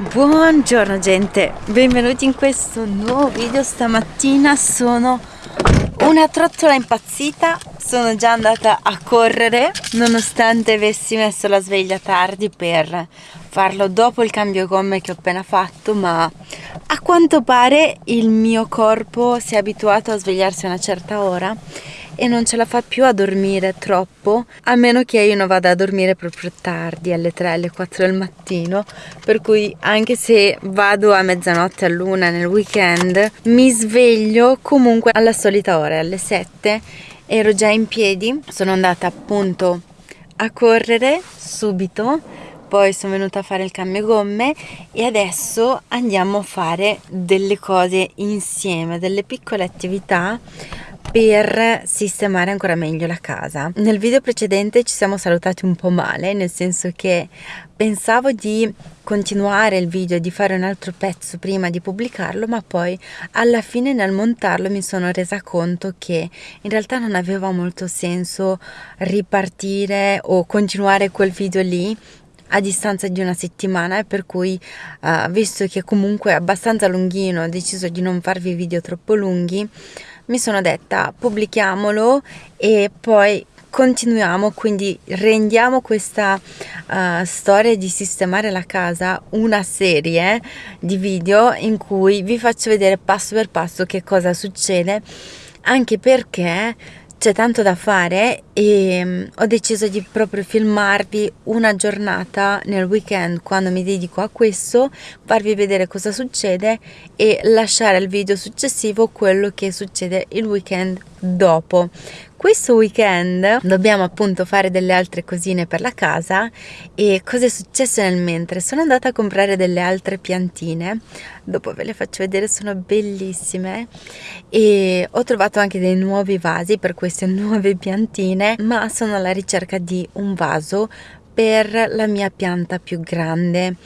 Buongiorno gente, benvenuti in questo nuovo video. Stamattina sono una trottola impazzita, sono già andata a correre nonostante avessi messo la sveglia tardi per farlo dopo il cambio gomme che ho appena fatto ma a quanto pare il mio corpo si è abituato a svegliarsi a una certa ora e non ce la fa più a dormire troppo a meno che io non vada a dormire proprio tardi alle 3 alle 4 del mattino. Per cui anche se vado a mezzanotte all'una nel weekend mi sveglio comunque alla solita ora alle 7 ero già in piedi sono andata appunto a correre subito poi sono venuta a fare il cambio gomme e adesso andiamo a fare delle cose insieme delle piccole attività per sistemare ancora meglio la casa. Nel video precedente ci siamo salutati un po' male, nel senso che pensavo di continuare il video e di fare un altro pezzo prima di pubblicarlo, ma poi alla fine nel montarlo mi sono resa conto che in realtà non aveva molto senso ripartire o continuare quel video lì a distanza di una settimana per cui uh, visto che comunque è abbastanza lunghino ho deciso di non farvi video troppo lunghi mi sono detta pubblichiamolo e poi continuiamo quindi rendiamo questa uh, storia di sistemare la casa una serie di video in cui vi faccio vedere passo per passo che cosa succede anche perché c'è tanto da fare e um, ho deciso di proprio filmarvi una giornata nel weekend quando mi dedico a questo, farvi vedere cosa succede e lasciare al video successivo quello che succede il weekend dopo questo weekend dobbiamo appunto fare delle altre cosine per la casa e cosa è successo nel mentre? Sono andata a comprare delle altre piantine, dopo ve le faccio vedere, sono bellissime e ho trovato anche dei nuovi vasi per queste nuove piantine, ma sono alla ricerca di un vaso per la mia pianta più grande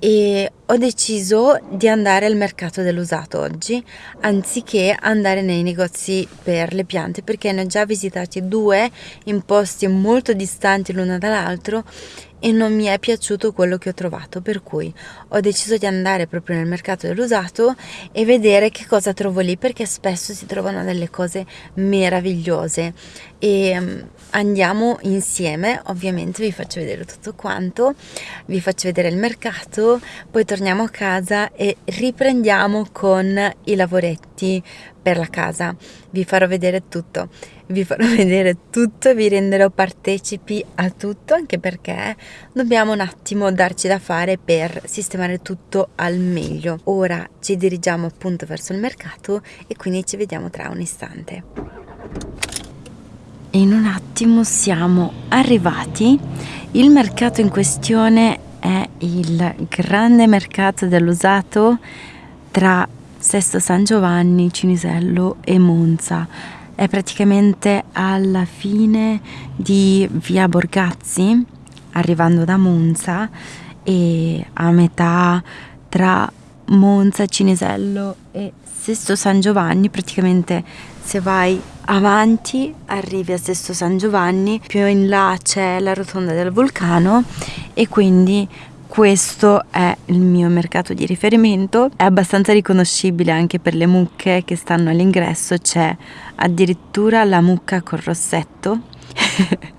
e ho deciso di andare al mercato dell'usato oggi anziché andare nei negozi per le piante perché ne ho già visitati due in posti molto distanti l'uno dall'altro e non mi è piaciuto quello che ho trovato. Per cui ho deciso di andare proprio nel mercato dell'usato e vedere che cosa trovo lì perché spesso si trovano delle cose meravigliose e mm, andiamo insieme. Ovviamente vi faccio vedere tutto quanto. Vi faccio vedere il mercato poi torniamo a casa e riprendiamo con i lavoretti per la casa. Vi farò vedere tutto. Vi farò vedere tutto vi renderò partecipi a tutto anche perché dobbiamo un attimo darci da fare per sistemare tutto al meglio. Ora ci dirigiamo appunto verso il mercato e quindi ci vediamo tra un istante in un attimo siamo arrivati il mercato in questione è il grande mercato dell'usato tra Sesto San Giovanni, Cinisello e Monza. È praticamente alla fine di via Borgazzi, arrivando da Monza, e a metà tra Monza, Cinisello e Sesto San Giovanni, praticamente se vai avanti arrivi a Sesto San Giovanni, più in là c'è la rotonda del vulcano e quindi questo è il mio mercato di riferimento, è abbastanza riconoscibile anche per le mucche che stanno all'ingresso, c'è addirittura la mucca col rossetto.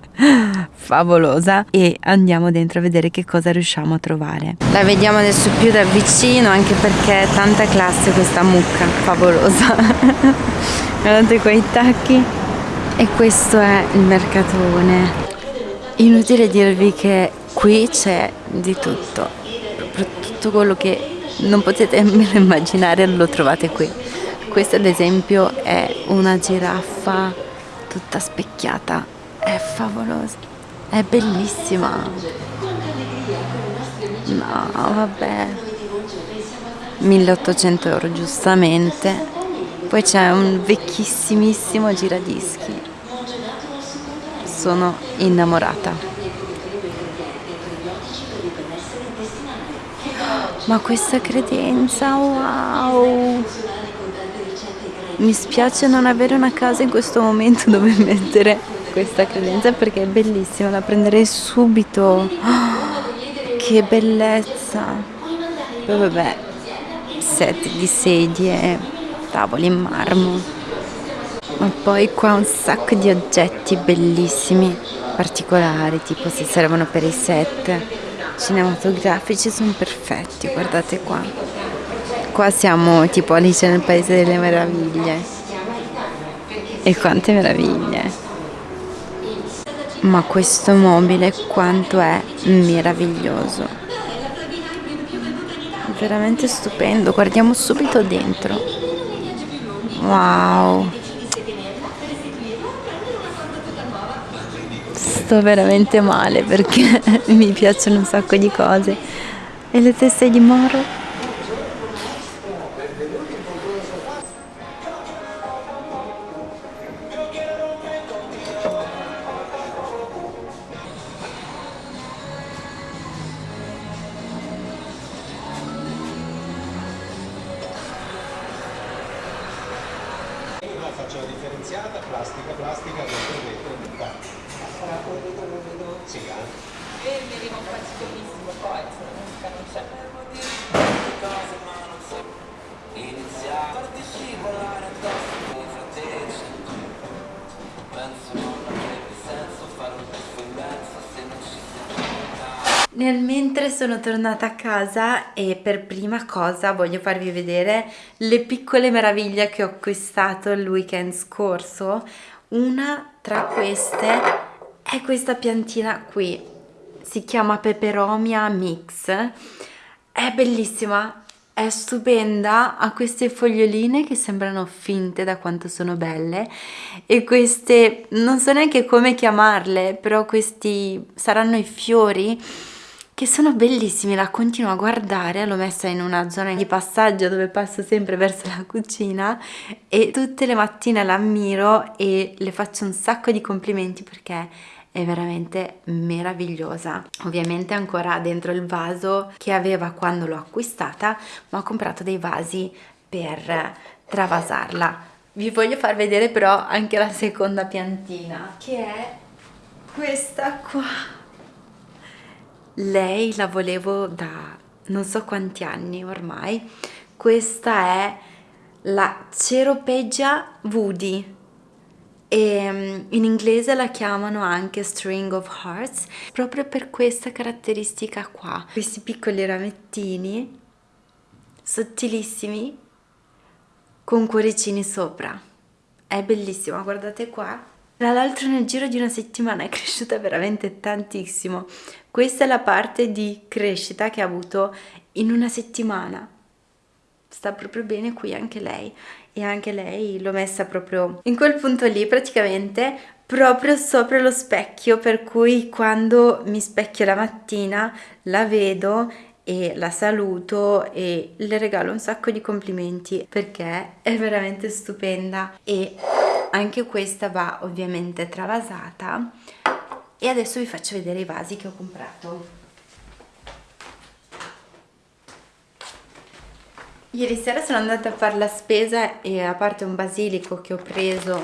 favolosa. E andiamo dentro a vedere che cosa riusciamo a trovare. La vediamo adesso più da vicino anche perché è tanta classe questa mucca. Favolosa guardate quei tacchi. E questo è il mercatone. Inutile dirvi che qui c'è di tutto. Tutto quello che non potete nemmeno immaginare lo trovate qui. Questa ad esempio è una giraffa tutta specchiata. È favolosa. È bellissima. No vabbè. 1800 euro giustamente poi c'è un vecchissimissimo giradischi sono innamorata Ma questa credenza, wow! Mi spiace non avere una casa in questo momento dove mettere questa credenza perché è bellissima, la prenderei subito. Oh, che bellezza! poi vabbè set di sedie tavoli in marmo. Ma poi qua un sacco di oggetti bellissimi particolari tipo se servono per i set cinematografici sono perfetti guardate qua. Qua siamo tipo Alice nel paese delle meraviglie. E quante meraviglie. Ma questo mobile quanto è meraviglioso. Veramente stupendo. Guardiamo subito dentro wow. Sto veramente male perché mi piacciono un sacco di cose. E le teste di moro sono tornata a casa e per prima cosa voglio farvi vedere le piccole meraviglie che ho acquistato il weekend scorso. Una tra queste è questa piantina qui, si chiama Peperomia Mix. È bellissima, è stupenda, ha queste foglioline che sembrano finte da quanto sono belle e queste, non so neanche come chiamarle, però questi saranno i fiori che sono bellissimi, la continuo a guardare, l'ho messa in una zona di passaggio dove passo sempre verso la cucina e tutte le mattine l'ammiro e le faccio un sacco di complimenti perché è veramente meravigliosa. Ovviamente ancora dentro il vaso che aveva quando l'ho acquistata ma ho comprato dei vasi per travasarla. Vi voglio far vedere però anche la seconda piantina che è questa qua lei la volevo da non so quanti anni ormai. Questa è la Ceropegia Woody. E mm, in inglese la chiamano anche String of Hearts proprio per questa caratteristica qua. Questi piccoli ramettini sottilissimi con cuoricini sopra. È bellissima guardate qua. Tra l'altro nel giro di una settimana è cresciuta veramente tantissimo. Questa è la parte di crescita che ha avuto in una settimana. Sta proprio bene qui anche lei e anche lei l'ho messa proprio in quel punto lì praticamente proprio sopra lo specchio per cui quando mi specchio la mattina la vedo e la saluto e le regalo un sacco di complimenti perché è veramente stupenda e anche questa va ovviamente travasata e adesso vi faccio vedere i vasi che ho comprato. Ieri sera sono andata a fare la spesa e a parte un basilico che ho preso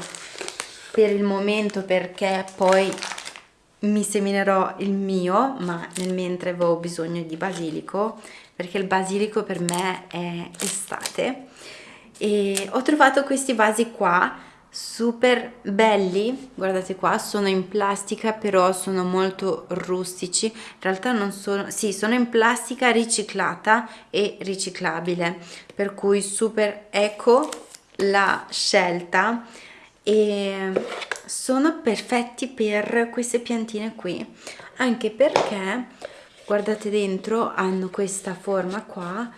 per il momento perché poi mi seminerò il mio ma nel mentre avevo bisogno di basilico perché il basilico per me è estate. E ho trovato questi vasi qua super belli guardate qua sono in plastica però sono molto rustici. In realtà non sono sì sono in plastica riciclata e riciclabile per cui super eco la scelta. E sono perfetti per queste piantine qui anche perché guardate dentro hanno questa forma qua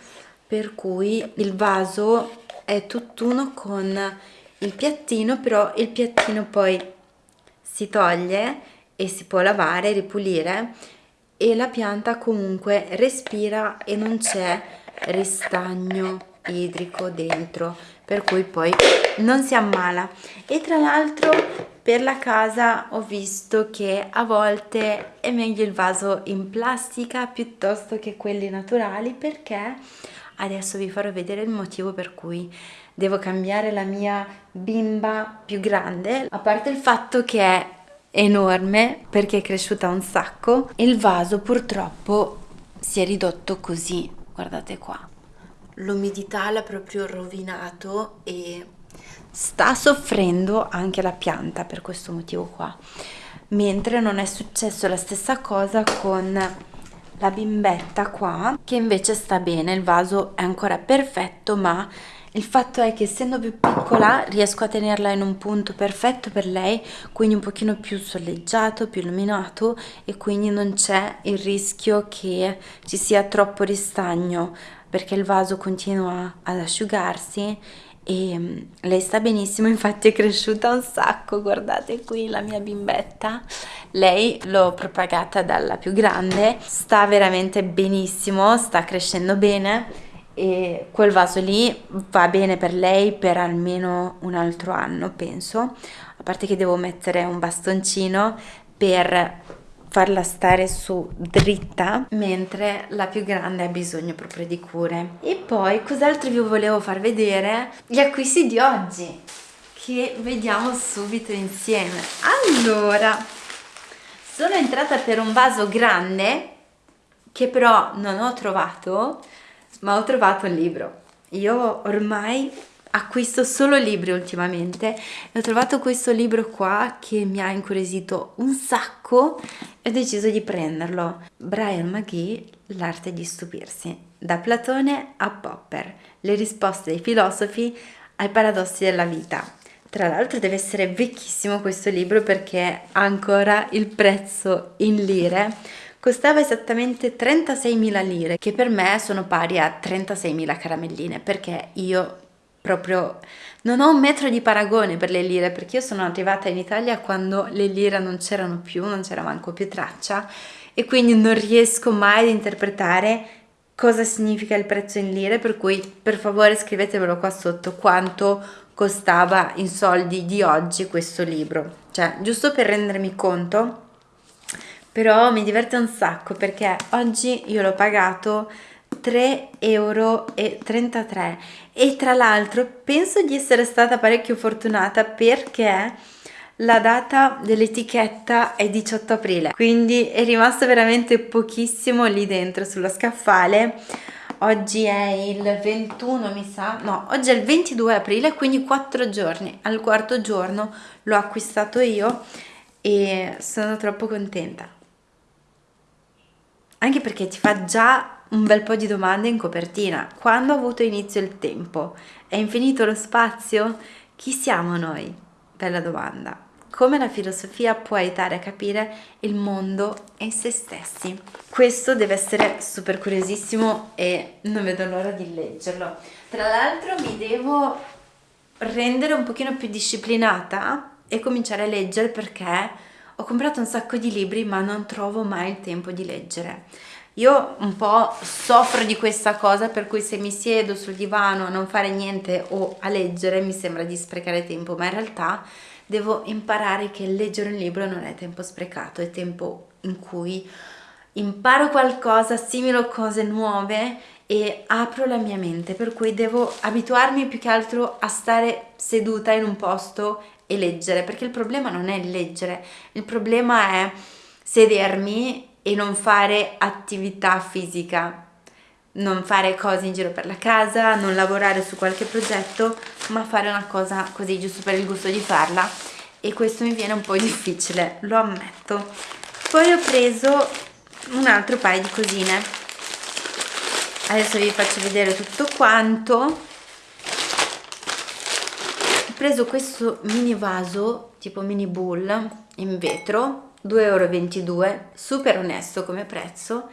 per cui il vaso è tutt'uno con il piattino però il piattino poi si toglie e si può lavare, ripulire e la pianta comunque respira e non c'è ristagno idrico dentro per cui poi non si ammala. E tra l'altro per la casa ho visto che a volte è meglio il vaso in plastica piuttosto che quelli naturali perché adesso vi farò vedere il motivo per cui devo cambiare la mia bimba più grande. A parte il fatto che è enorme perché è cresciuta un sacco il vaso purtroppo si è ridotto così. Guardate qua. L'umidità l'ha proprio rovinato e sta soffrendo anche la pianta per questo motivo qua. Mentre non è successo la stessa cosa con la bimbetta qua che invece sta bene il vaso è ancora perfetto ma il fatto è che essendo più piccola riesco a tenerla in un punto perfetto per lei quindi un pochino più soleggiato più illuminato e quindi non c'è il rischio che ci sia troppo ristagno perché il vaso continua ad asciugarsi e mm, lei sta benissimo infatti è cresciuta un sacco guardate qui la mia bimbetta. Lei l'ho propagata dalla più grande sta veramente benissimo sta crescendo bene e quel vaso lì va bene per lei per almeno un altro anno penso. A parte che devo mettere un bastoncino per farla stare su dritta. Mentre la più grande ha bisogno proprio di cure. E poi cos'altro vi volevo far vedere? Gli acquisti di oggi che vediamo subito insieme. Allora sono entrata per un vaso grande che però non ho trovato ma ho trovato un libro. Io ormai acquisto solo libri ultimamente e ho trovato questo libro qua che mi ha incuriosito un sacco e ho deciso di prenderlo. Brian McGee L'arte di stupirsi da Platone a Popper le risposte dei filosofi ai paradossi della vita. Tra l'altro deve essere vecchissimo questo libro perché ha ancora il prezzo in lire. Costava esattamente 36.000 lire che per me sono pari a 36.000 caramelline perché io proprio non ho un metro di paragone per le lire perché io sono arrivata in Italia quando le lire non c'erano più, non c'era manco più traccia e quindi non riesco mai ad interpretare cosa significa il prezzo in lire per cui per favore scrivetevelo qua sotto quanto costava in soldi di oggi questo libro. Cioè giusto per rendermi conto però mi diverte un sacco perché oggi io l'ho pagato 3,33 euro e tra l'altro penso di essere stata parecchio fortunata perché la data dell'etichetta è 18 aprile quindi è rimasto veramente pochissimo lì dentro sullo scaffale. Oggi è il 21 mi sa. No oggi è il 22 aprile quindi 4 giorni. Al quarto giorno l'ho acquistato io e sono troppo contenta. Anche perché ti fa già un bel po' di domande in copertina. Quando ha avuto inizio il tempo? È infinito lo spazio? Chi siamo noi? Bella domanda. Come la filosofia può aiutare a capire il mondo e se stessi? Questo deve essere super curiosissimo e non vedo l'ora di leggerlo. Tra l'altro mi devo rendere un pochino più disciplinata e cominciare a leggere perché ho comprato un sacco di libri ma non trovo mai il tempo di leggere io un po' soffro di questa cosa per cui se mi siedo sul divano a non fare niente o a leggere mi sembra di sprecare tempo, ma in realtà devo imparare che leggere un libro non è tempo sprecato, è tempo in cui imparo qualcosa, assimilo cose nuove e apro la mia mente, per cui devo abituarmi più che altro a stare seduta in un posto e leggere, perché il problema non è leggere, il problema è sedermi e non fare attività fisica, non fare cose in giro per la casa, non lavorare su qualche progetto, ma fare una cosa così giusto per il gusto di farla e questo mi viene un po' difficile, lo ammetto. Poi ho preso un altro paio di cosine. Adesso vi faccio vedere tutto quanto. Ho preso questo mini vaso, tipo mini bowl in vetro 2,22 euro, super onesto come prezzo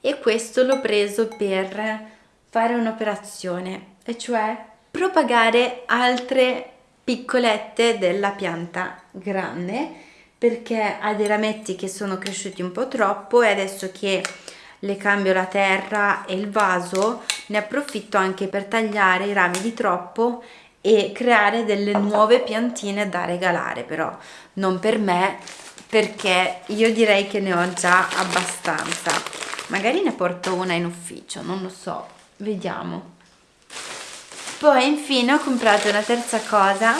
e questo l'ho preso per fare un'operazione, e cioè propagare altre piccolette della pianta grande perché ha dei rametti che sono cresciuti un po' troppo e adesso che le cambio la terra e il vaso ne approfitto anche per tagliare i rami di troppo e creare delle nuove piantine da regalare però non per me perché io direi che ne ho già abbastanza. Magari ne porto una in ufficio non lo so. Vediamo. Poi infine ho comprato una terza cosa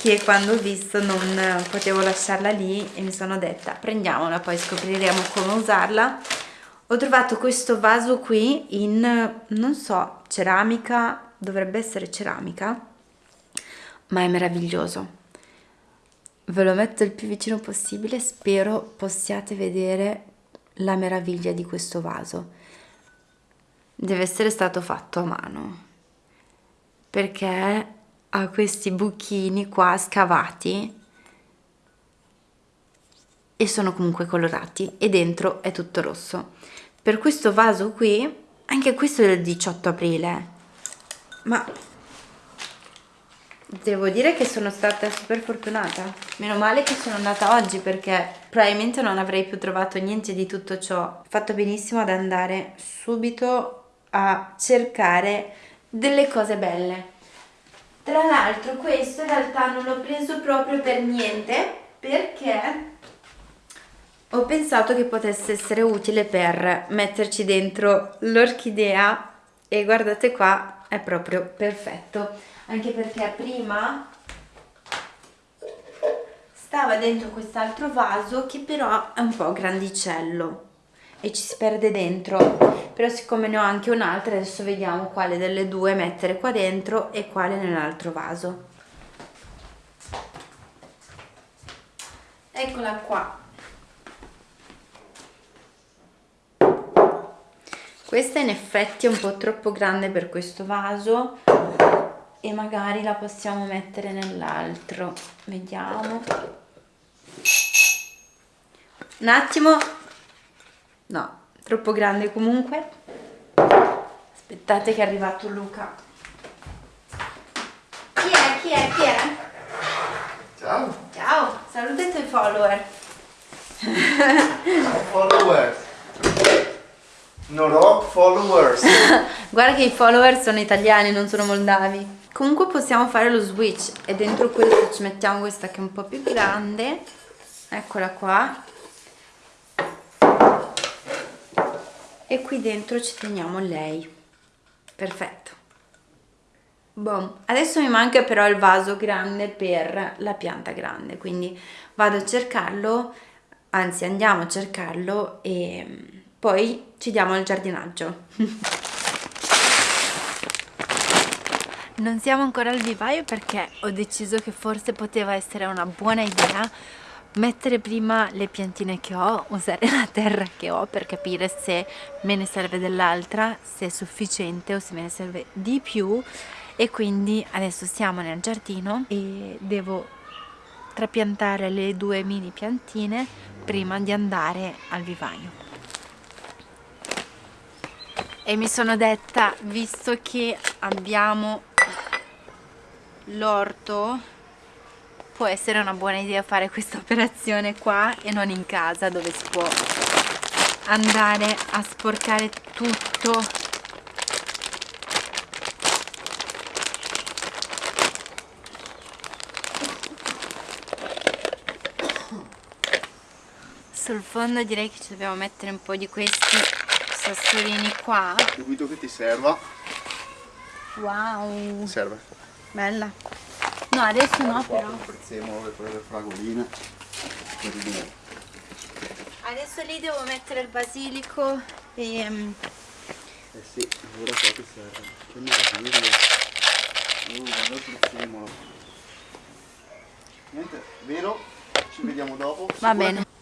che quando ho visto non potevo lasciarla lì e mi sono detta prendiamola poi scopriremo come usarla. Ho trovato questo vaso qui in, non so, ceramica, dovrebbe essere ceramica, ma è meraviglioso. Ve lo metto il più vicino possibile, spero possiate vedere la meraviglia di questo vaso. Deve essere stato fatto a mano, perché ha questi buchini qua scavati e sono comunque colorati e dentro è tutto rosso. Per questo vaso qui, anche questo è del 18 aprile, ma devo dire che sono stata super fortunata. Meno male che sono andata oggi perché probabilmente non avrei più trovato niente di tutto ciò. Ho fatto benissimo ad andare subito a cercare delle cose belle. Tra l'altro questo in realtà non l'ho preso proprio per niente perché ho pensato che potesse essere utile per metterci dentro l'orchidea e guardate qua è proprio perfetto anche perché prima stava dentro quest'altro vaso che però è un po' grandicello e ci si perde dentro. Però siccome ne ho anche un'altra adesso vediamo quale delle due mettere qua dentro e quale nell'altro vaso. Eccola qua. Questa in effetti è un po' troppo grande per questo vaso e magari la possiamo mettere nell'altro. Vediamo. Un attimo. No, troppo grande comunque. Aspettate che è arrivato Luca. Chi è? chi è? chi è? Ciao. Ciao, saluta i tuoi follower. Followers. No rock followers. Guarda che i follower sono italiani, non sono moldavi. Comunque possiamo fare lo switch e dentro questo ci mettiamo questa che è un po' più grande. Eccola qua. E qui dentro ci teniamo lei. Perfetto. Boom. Adesso mi manca però il vaso grande per la pianta grande, quindi vado a cercarlo, anzi andiamo a cercarlo e poi ci diamo al giardinaggio. Non siamo ancora al vivaio perché ho deciso che forse poteva essere una buona idea mettere prima le piantine che ho, usare la terra che ho per capire se me ne serve dell'altra, se è sufficiente o se me ne serve di più. E quindi adesso siamo nel giardino e devo trapiantare le due mini piantine prima di andare al vivaio. E mi sono detta visto che abbiamo l'orto può essere una buona idea fare questa operazione qua e non in casa dove si può andare a sporcare tutto. Sul fondo direi che ci dobbiamo mettere un po' di questi sassolini qua. Dubito che ti serva. Wow. Serve bella. No adesso no però. Il prezzemolo per le fragoline. Adesso lì devo mettere il basilico e mm, Eh sì, ora qua ti serve. Che meraviglia. Uh, guarda il prezzemolo Niente, vero? Ci vediamo dopo. Va bene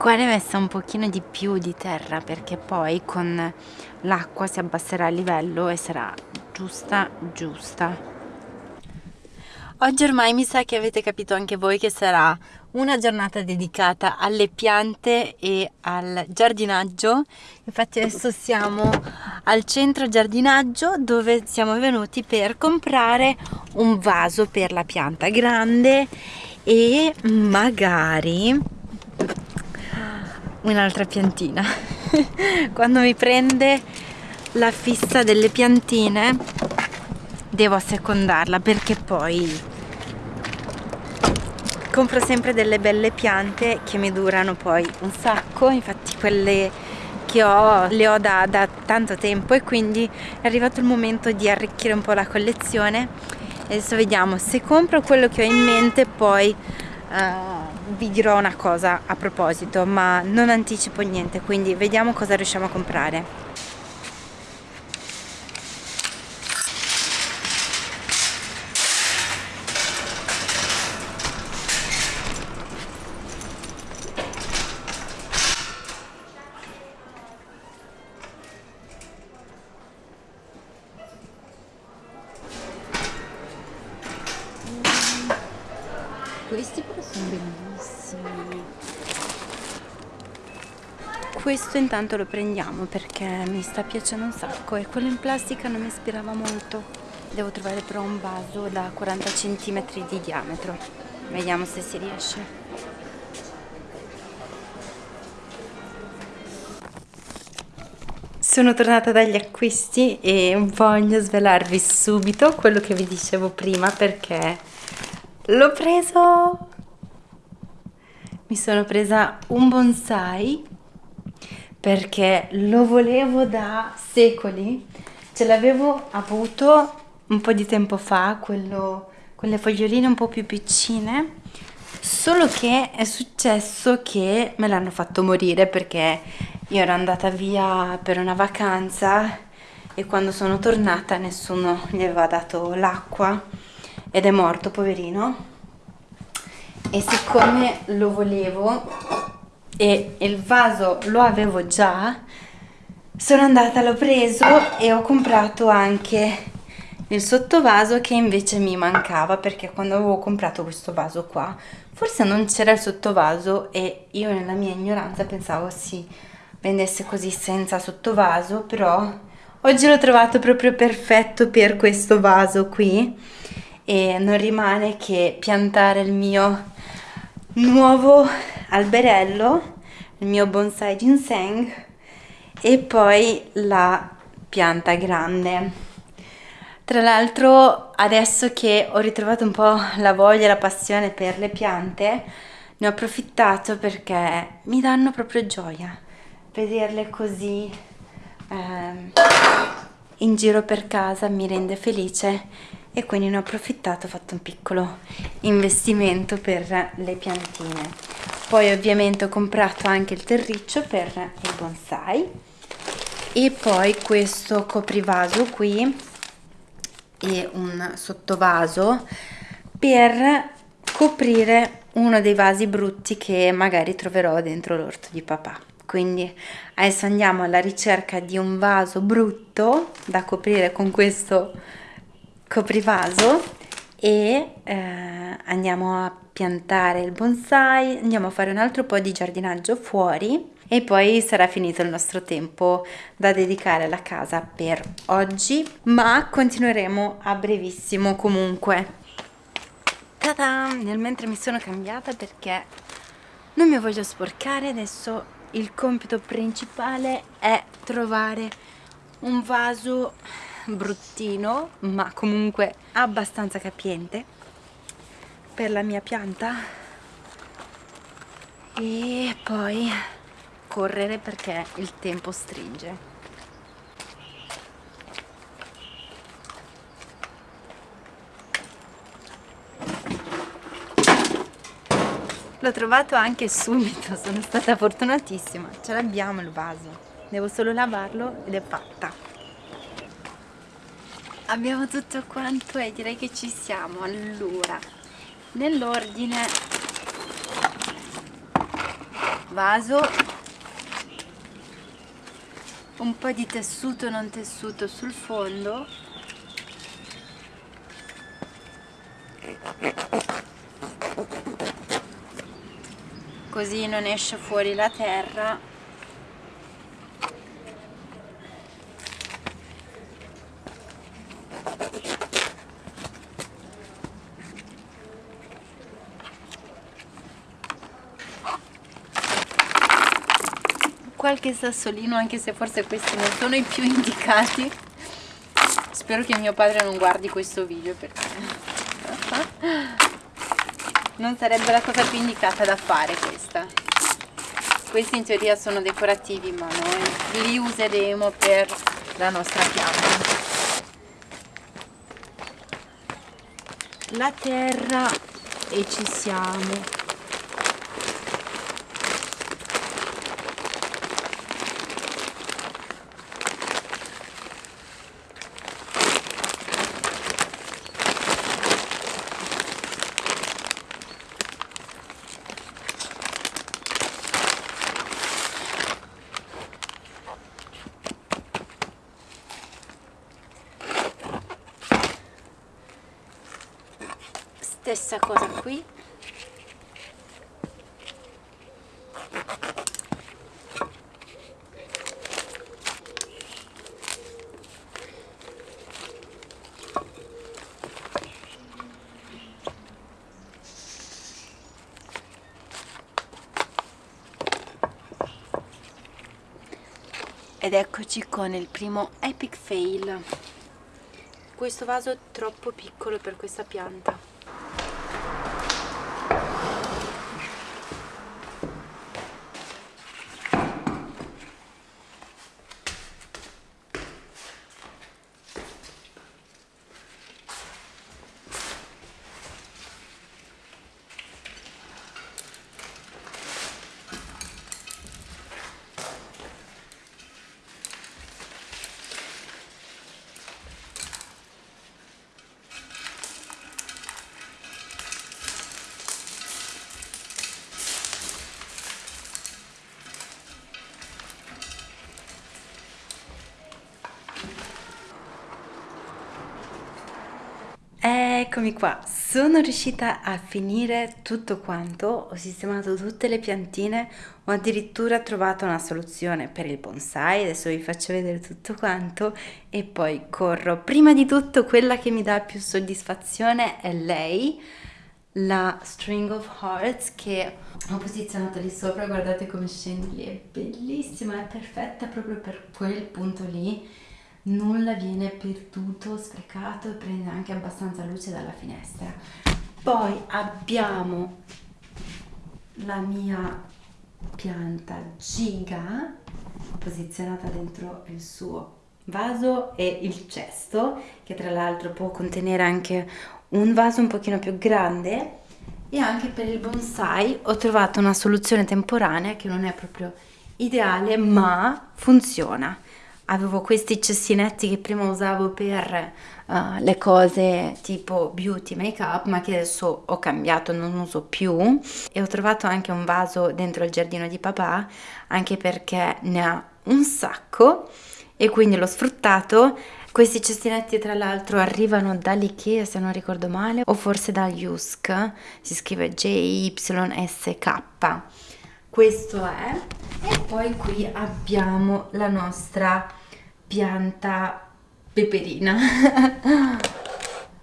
qua ne messa un pochino di più di terra perché poi con l'acqua si abbasserà il livello e sarà giusta giusta Oggi ormai mi sa che avete capito anche voi che sarà una giornata dedicata alle piante e al giardinaggio. Infatti adesso siamo al centro giardinaggio dove siamo venuti per comprare un vaso per la pianta grande e magari un'altra piantina. Quando mi prende la fissa delle piantine devo assecondarla perché poi compro sempre delle belle piante che mi durano poi un sacco infatti quelle che ho le ho da, da tanto tempo e quindi è arrivato il momento di arricchire un po' la collezione adesso vediamo se compro quello che ho in mente poi uh, vi dirò una cosa a proposito ma non anticipo niente quindi vediamo cosa riusciamo a comprare intanto lo prendiamo perché mi sta piacendo un sacco e quello in plastica non mi ispirava molto. Devo trovare però un vaso da 40 cm di diametro. Vediamo se si riesce. Sono tornata dagli acquisti e voglio svelarvi subito quello che vi dicevo prima perché L'ho preso! Mi sono presa un bonsai perché lo volevo da secoli. Ce l'avevo avuto un po' di tempo fa, quello, quelle foglioline un po' più piccine, solo che è successo che me l'hanno fatto morire perché io ero andata via per una vacanza e quando sono tornata nessuno gli aveva dato l'acqua ed è morto poverino e siccome lo volevo e il vaso lo avevo già. Sono andata l'ho preso e ho comprato anche il sottovaso che invece mi mancava perché quando avevo comprato questo vaso qua forse non c'era il sottovaso e io nella mia ignoranza pensavo si vendesse così senza sottovaso però oggi l'ho trovato proprio perfetto per questo vaso qui. E non rimane che piantare il mio nuovo alberello, il mio bonsai ginseng e poi la pianta grande. Tra l'altro adesso che ho ritrovato un po' la voglia e la passione per le piante, ne ho approfittato perché mi danno proprio gioia vederle così eh, in giro per casa mi rende felice e quindi ne ho approfittato, ho fatto un piccolo investimento per le piantine. Poi ovviamente ho comprato anche il terriccio per il bonsai e poi questo coprivaso qui e un sottovaso per coprire uno dei vasi brutti che magari troverò dentro l'orto di papà quindi adesso andiamo alla ricerca di un vaso brutto da coprire con questo coprivaso e eh, andiamo a piantare il bonsai, andiamo a fare un altro po' di giardinaggio fuori e poi sarà finito il nostro tempo da dedicare alla casa per oggi, ma continueremo a brevissimo comunque. Ta-da! Nel mentre mi sono cambiata perché non mi voglio sporcare, adesso il compito principale è trovare un vaso bruttino ma comunque abbastanza capiente per la mia pianta. E poi correre perché il tempo stringe. L'ho trovato anche subito sono stata fortunatissima. Ce l'abbiamo il vaso. Devo solo lavarlo ed è fatta abbiamo tutto quanto e direi che ci siamo. Allora nell'ordine vaso un po' di tessuto non tessuto sul fondo. Così non esce fuori la terra qualche sassolino anche se forse questi non sono i più indicati. Spero che mio padre non guardi questo video perché non sarebbe la cosa più indicata da fare questa. Questi in teoria sono decorativi ma noi li useremo per la nostra pianta. La terra e ci siamo stessa cosa qui. Ed eccoci con il primo epic fail. Questo vaso è troppo piccolo per questa pianta Eccomi qua, sono riuscita a finire tutto quanto, ho sistemato tutte le piantine, ho addirittura trovato una soluzione per il bonsai, adesso vi faccio vedere tutto quanto e poi corro. Prima di tutto quella che mi dà più soddisfazione è lei, la String of Hearts che ho posizionato lì sopra, guardate come scende lì, è bellissima, è perfetta proprio per quel punto lì nulla viene perduto, sprecato e prende anche abbastanza luce dalla finestra. Poi abbiamo la mia pianta giga posizionata dentro il suo vaso e il cesto che tra l'altro può contenere anche un vaso un pochino più grande e anche per il bonsai ho trovato una soluzione temporanea che non è proprio ideale ma funziona avevo questi cessinetti che prima usavo per uh, le cose tipo beauty, make up, ma che adesso ho cambiato, non uso più. E ho trovato anche un vaso dentro il giardino di papà, anche perché ne ha un sacco e quindi l'ho sfruttato. Questi cestinetti tra l'altro arrivano dall'Ikea se non ricordo male, o forse da Jusk, si scrive J-Y-S-K. Questo è, e poi qui abbiamo la nostra pianta peperina.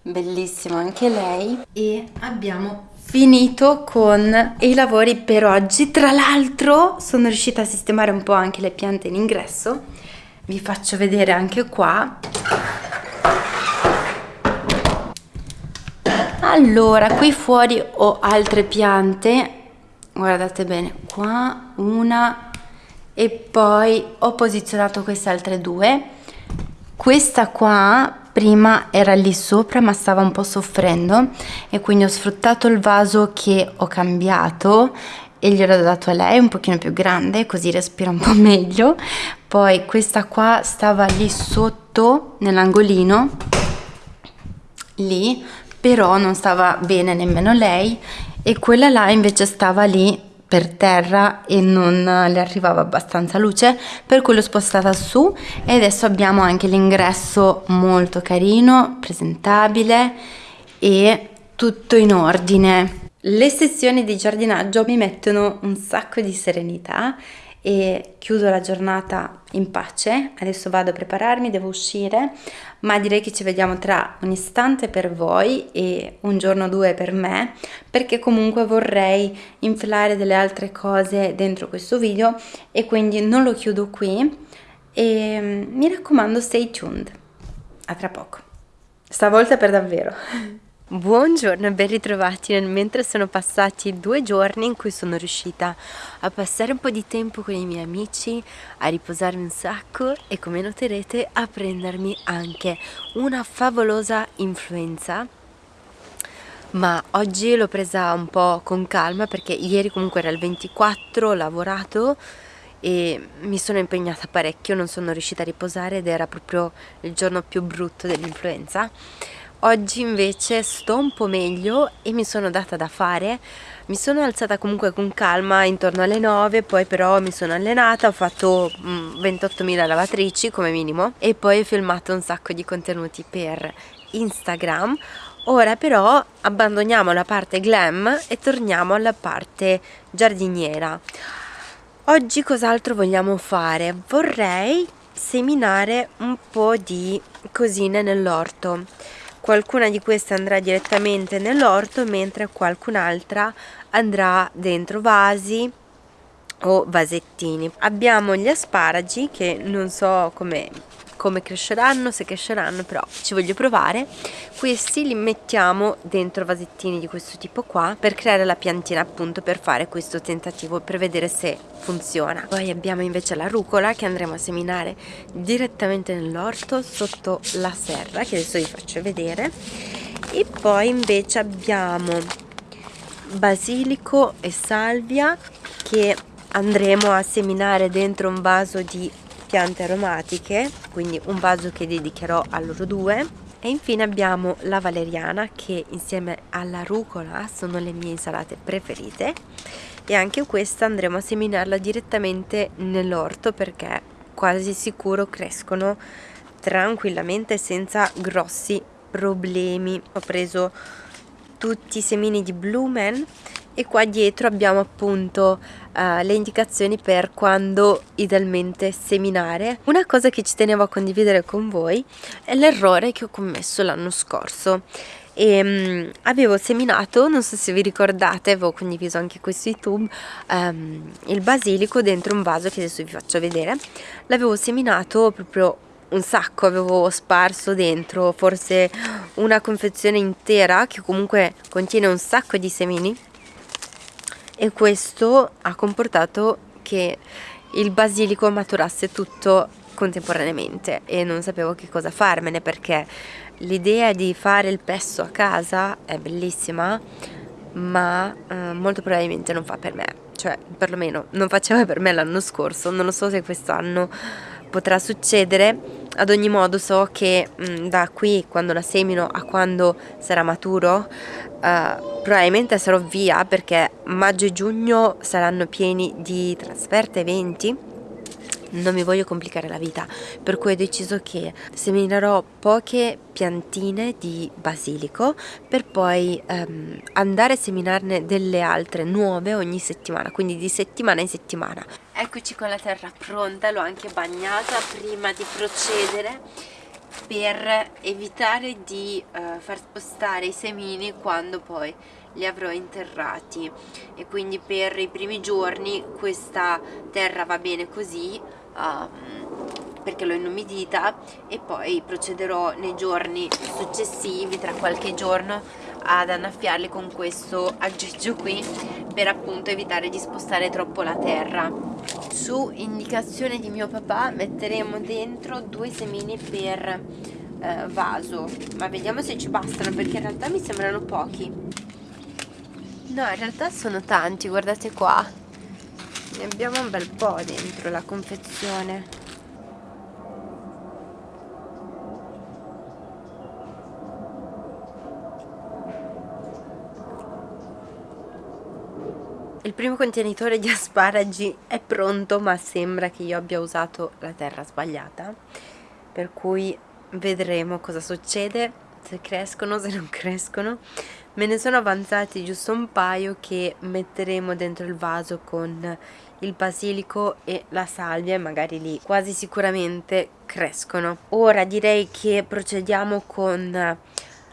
Bellissima anche lei. E abbiamo finito con i lavori per oggi. Tra l'altro sono riuscita a sistemare un po' anche le piante in ingresso. Vi faccio vedere anche qua. Allora qui fuori ho altre piante. Guardate bene qua una e poi ho posizionato queste altre due. Questa qua prima era lì sopra ma stava un po' soffrendo. E quindi ho sfruttato il vaso che ho cambiato e gliel'ho dato a lei un pochino più grande così respira un po' meglio. Poi questa qua stava lì sotto nell'angolino lì però non stava bene nemmeno lei. E quella là invece stava lì per terra e non le arrivava abbastanza luce per cui l'ho spostata su e adesso abbiamo anche l'ingresso molto carino presentabile e tutto in ordine. Le sessioni di giardinaggio mi mettono un sacco di serenità e chiudo la giornata in pace. Adesso vado a prepararmi, devo uscire, ma direi che ci vediamo tra un istante per voi e un giorno o due per me, perché comunque vorrei infilare delle altre cose dentro questo video e quindi non lo chiudo qui e mm, mi raccomando stay tuned. A tra poco. Stavolta per davvero. Buongiorno e ben ritrovati. Nel mentre sono passati due giorni in cui sono riuscita a passare un po' di tempo con i miei amici, a riposarmi un sacco e come noterete a prendermi anche una favolosa influenza. Ma oggi l'ho presa un po' con calma perché ieri comunque era il 24, ho lavorato e mi sono impegnata parecchio, non sono riuscita a riposare ed era proprio il giorno più brutto dell'influenza Oggi invece sto un po' meglio e mi sono data da fare. Mi sono alzata comunque con calma intorno alle 9 poi però mi sono allenata ho fatto 28.000 mm, lavatrici come minimo e poi ho filmato un sacco di contenuti per Instagram. Ora però abbandoniamo la parte glam e torniamo alla parte giardiniera. Oggi cos'altro vogliamo fare? vorrei seminare un po' di cosine nell'orto qualcuna di queste andrà direttamente nell'orto mentre qualcun'altra andrà dentro vasi o vasettini. Abbiamo gli asparagi che non so come come cresceranno, se cresceranno, però ci voglio provare. Questi li mettiamo dentro vasettini di questo tipo qua per creare la piantina appunto per fare questo tentativo per vedere se funziona. Poi abbiamo invece la rucola che andremo a seminare direttamente nell'orto sotto la serra che adesso vi faccio vedere e poi invece abbiamo basilico e salvia che andremo a seminare dentro un vaso di piante aromatiche quindi un vaso che dedicherò a loro due. E infine abbiamo la valeriana che insieme alla rucola sono le mie insalate preferite. E anche questa andremo a seminarla direttamente nell'orto perché quasi sicuro crescono tranquillamente senza grossi problemi. Ho preso tutti i semini di Blumen e qua dietro abbiamo appunto uh, le indicazioni per quando idealmente seminare. Una cosa che ci tenevo a condividere con voi è l'errore che ho commesso l'anno scorso. E um, avevo seminato, non so se vi ricordate, avevo condiviso anche qui su YouTube um, il basilico dentro un vaso che adesso vi faccio vedere. L'avevo seminato proprio un sacco avevo sparso dentro forse una confezione intera che comunque contiene un sacco di semini e questo ha comportato che il basilico maturasse tutto contemporaneamente e non sapevo che cosa farmene perché l'idea di fare il pesto a casa è bellissima ma eh, molto probabilmente non fa per me. Cioè perlomeno non faceva per me l'anno scorso non lo so se quest'anno potrà succedere. Ad ogni modo so che mh, mm, da qui quando la semino a quando sarà maturo uh, probabilmente sarò via perché maggio e giugno saranno pieni di trasferte eventi. Non mi voglio complicare la vita per cui ho deciso che seminerò poche piantine di basilico per poi um, andare a seminarne delle altre nuove ogni settimana quindi di settimana in settimana. Eccoci con la terra pronta l'ho anche bagnata prima di procedere per evitare di uh, far spostare i semini quando poi li avrò interrati. E quindi per i primi giorni questa terra va bene così uh, perché l'ho inumidita e poi procederò nei giorni successivi tra qualche giorno ad annaffiarli con questo aggeggio qui per appunto evitare di spostare troppo la terra. Su indicazione di mio papà metteremo dentro due semini per eh, vaso. Ma vediamo se ci bastano perché in realtà mi sembrano pochi. No in realtà sono tanti guardate qua. Ne abbiamo un bel po' dentro la confezione il primo contenitore di asparagi è pronto ma sembra che io abbia usato la terra sbagliata. Per cui vedremo cosa succede. Se crescono, se non crescono. Me ne sono avanzati giusto un paio che metteremo dentro il vaso con il basilico e la salvia e magari lì quasi sicuramente crescono. Ora direi che procediamo con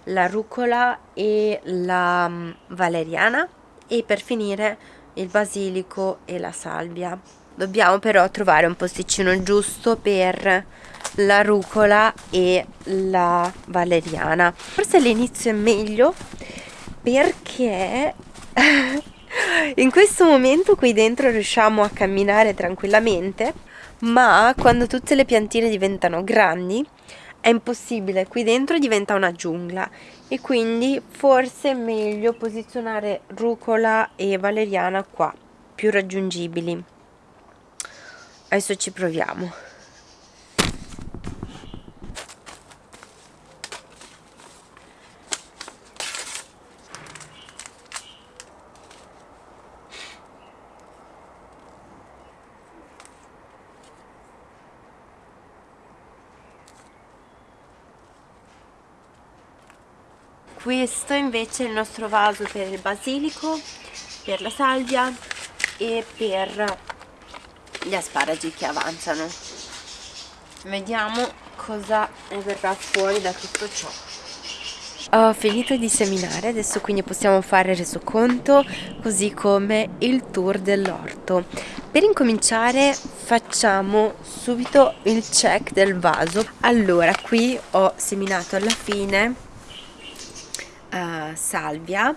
la rucola e la mm, valeriana. E per finire il basilico e la salvia. Dobbiamo però trovare un posticino giusto per la rucola e la valeriana. Forse all'inizio è meglio perché in questo momento qui dentro riusciamo a camminare tranquillamente ma quando tutte le piantine diventano grandi è impossibile, qui dentro diventa una giungla e quindi forse è meglio posizionare rucola e valeriana qua, più raggiungibili. Adesso ci proviamo. Questo invece è il nostro vaso per il basilico per la salvia e per gli asparagi che avanzano. Vediamo cosa ne verrà fuori da tutto ciò. Ho finito di seminare adesso quindi possiamo fare il resoconto così come il tour dell'orto. Per incominciare facciamo subito il check del vaso. Allora qui ho seminato alla fine salvia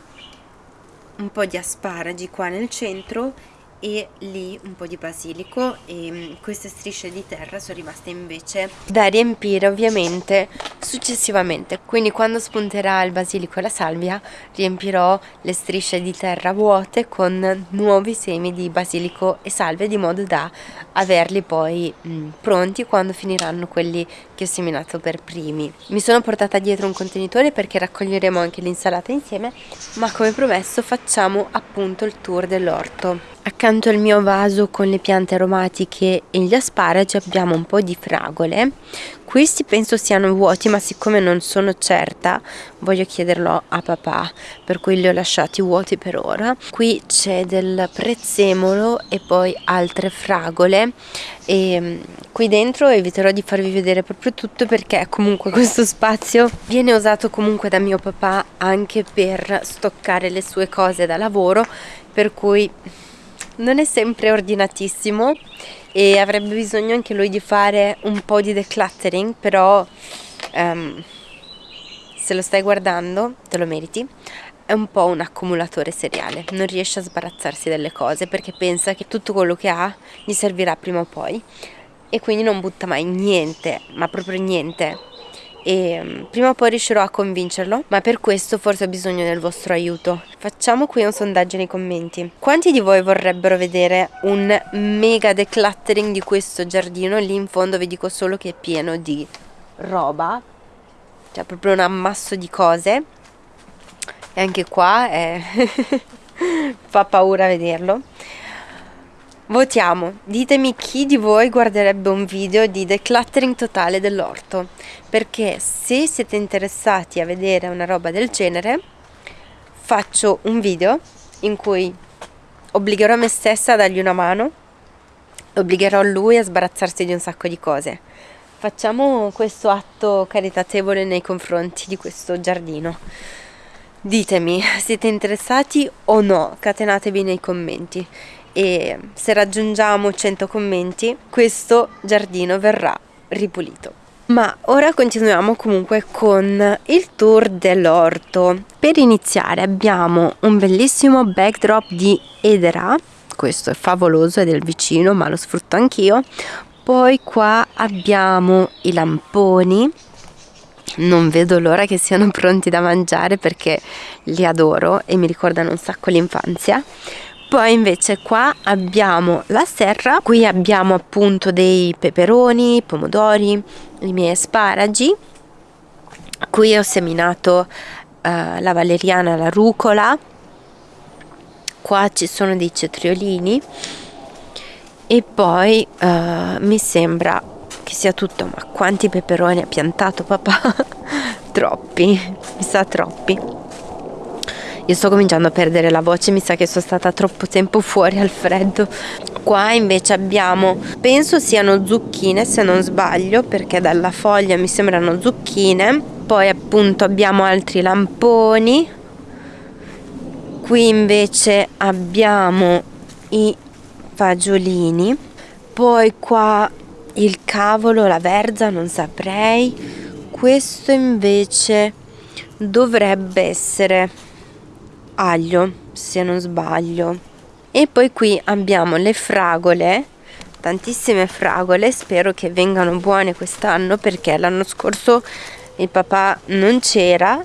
un po' di asparagi qua nel centro e lì un po' di basilico e mm, queste strisce di terra sono rimaste invece da riempire ovviamente successivamente. Quindi quando spunterà il basilico e la salvia riempirò le strisce di terra vuote con nuovi semi di basilico e salvia di modo da averli poi mh, mm, pronti quando finiranno quelli che ho seminato per primi. Mi sono portata dietro un contenitore perché raccoglieremo anche l'insalata insieme ma come promesso facciamo appunto il tour dell'orto Accanto al mio vaso con le piante aromatiche e gli asparagi abbiamo un po' di fragole. Questi penso siano vuoti ma siccome non sono certa voglio chiederlo a papà per cui li ho lasciati vuoti per ora. Qui c'è del prezzemolo e poi altre fragole e mm, qui dentro eviterò di farvi vedere proprio tutto perché comunque questo spazio viene usato comunque da mio papà anche per stoccare le sue cose da lavoro per cui non è sempre ordinatissimo e avrebbe bisogno anche lui di fare un po' di decluttering, però um, se lo stai guardando te lo meriti. È un po' un accumulatore seriale, non riesce a sbarazzarsi delle cose perché pensa che tutto quello che ha gli servirà prima o poi e quindi non butta mai niente, ma proprio niente e mm, prima o poi riuscirò a convincerlo, ma per questo forse ho bisogno del vostro aiuto. Facciamo qui un sondaggio nei commenti. Quanti di voi vorrebbero vedere un mega decluttering di questo giardino? Lì in fondo vi dico solo che è pieno di roba, cioè proprio un ammasso di cose. E anche qua è... fa paura vederlo. Votiamo, ditemi chi di voi guarderebbe un video di decluttering totale dell'orto, perché se siete interessati a vedere una roba del genere, faccio un video in cui obbligherò me stessa a dargli una mano, obbligherò lui a sbarazzarsi di un sacco di cose. Facciamo questo atto caritatevole nei confronti di questo giardino. Ditemi, siete interessati o no? Catenatevi nei commenti e se raggiungiamo 100 commenti questo giardino verrà ripulito. Ma ora continuiamo comunque con il tour dell'orto. Per iniziare abbiamo un bellissimo backdrop di Edera, questo è favoloso, è del vicino ma lo sfrutto anch'io. Poi qua abbiamo i lamponi, non vedo l'ora che siano pronti da mangiare perché li adoro e mi ricordano un sacco l'infanzia poi invece qua abbiamo la serra. Qui abbiamo appunto dei peperoni pomodori i miei asparagi. Qui ho seminato uh, la valeriana la rucola. Qua ci sono dei cetriolini. E poi uh, mi sembra che sia tutto. Ma quanti peperoni ha piantato papà? Troppi mi sa troppi io sto cominciando a perdere la voce mi sa che sono stata troppo tempo fuori al freddo qua invece abbiamo penso siano zucchine se non sbaglio perché dalla foglia mi sembrano zucchine. Poi appunto abbiamo altri lamponi. Qui invece abbiamo i fagiolini. Poi qua il cavolo la verza non saprei. Questo invece dovrebbe essere aglio se non sbaglio. E poi qui abbiamo le fragole tantissime fragole spero che vengano buone quest'anno perché l'anno scorso il papà non c'era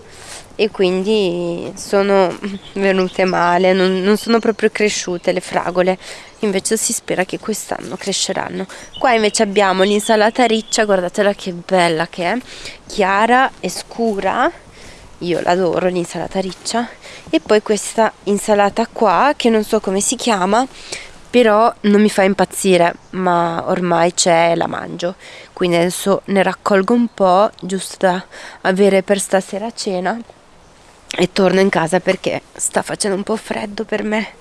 e quindi sono venute male, non, non, sono proprio cresciute le fragole, invece si spera che quest'anno cresceranno. Qua invece abbiamo l'insalata riccia, guardatela che bella che è, chiara e scura, io l'adoro l'insalata riccia, e poi questa insalata qua che non so come si chiama, però non mi fa impazzire, ma ormai c'è la mangio, quindi adesso ne raccolgo un po' giusto da avere per stasera cena e torno in casa perché sta facendo un po' freddo per me.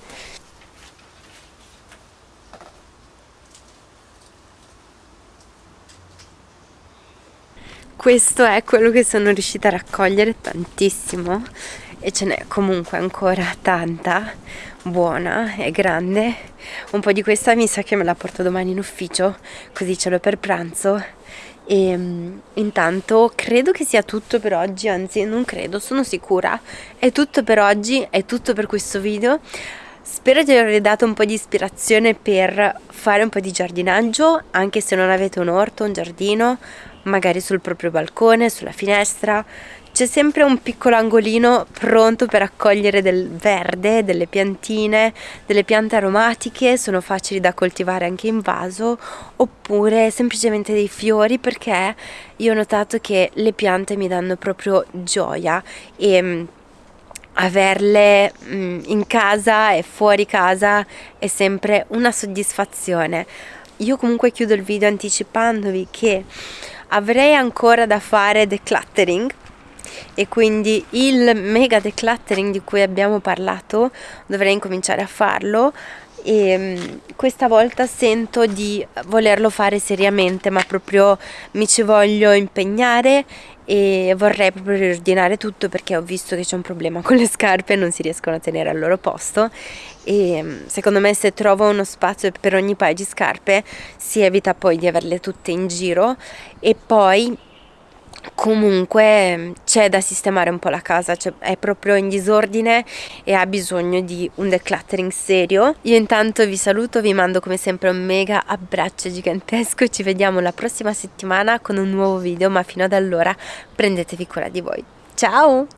Questo è quello che sono riuscita a raccogliere tantissimo e ce n'è comunque ancora tanta buona e grande. Un po' di questa mi sa che me la porto domani in ufficio così ce l'ho per pranzo. E um, intanto credo che sia tutto per oggi anzi non credo sono sicura. È tutto per oggi è tutto per questo video. Spero di avervi dato un po' di ispirazione per fare un po' di giardinaggio anche se non avete un orto un giardino magari sul proprio balcone sulla finestra c'è sempre un piccolo angolino pronto per accogliere del verde, delle piantine, delle piante aromatiche, sono facili da coltivare anche in vaso, oppure semplicemente dei fiori perché io ho notato che le piante mi danno proprio gioia e mm, averle mm, in casa e fuori casa è sempre una soddisfazione. Io comunque chiudo il video anticipandovi che avrei ancora da fare decluttering e quindi il mega decluttering di cui abbiamo parlato dovrei incominciare a farlo. E mm, questa volta sento di volerlo fare seriamente ma proprio mi ci voglio impegnare e vorrei proprio riordinare tutto perché ho visto che c'è un problema con le scarpe non si riescono a tenere al loro posto. E mm, secondo me se trovo uno spazio per ogni paio di scarpe si evita poi di averle tutte in giro. E poi comunque c'è da sistemare un po' la casa, cioè è proprio in disordine e ha bisogno di un decluttering serio. Io intanto vi saluto, vi mando come sempre un mega abbraccio gigantesco, ci vediamo la prossima settimana con un nuovo video, ma fino ad allora prendetevi cura di voi. Ciao!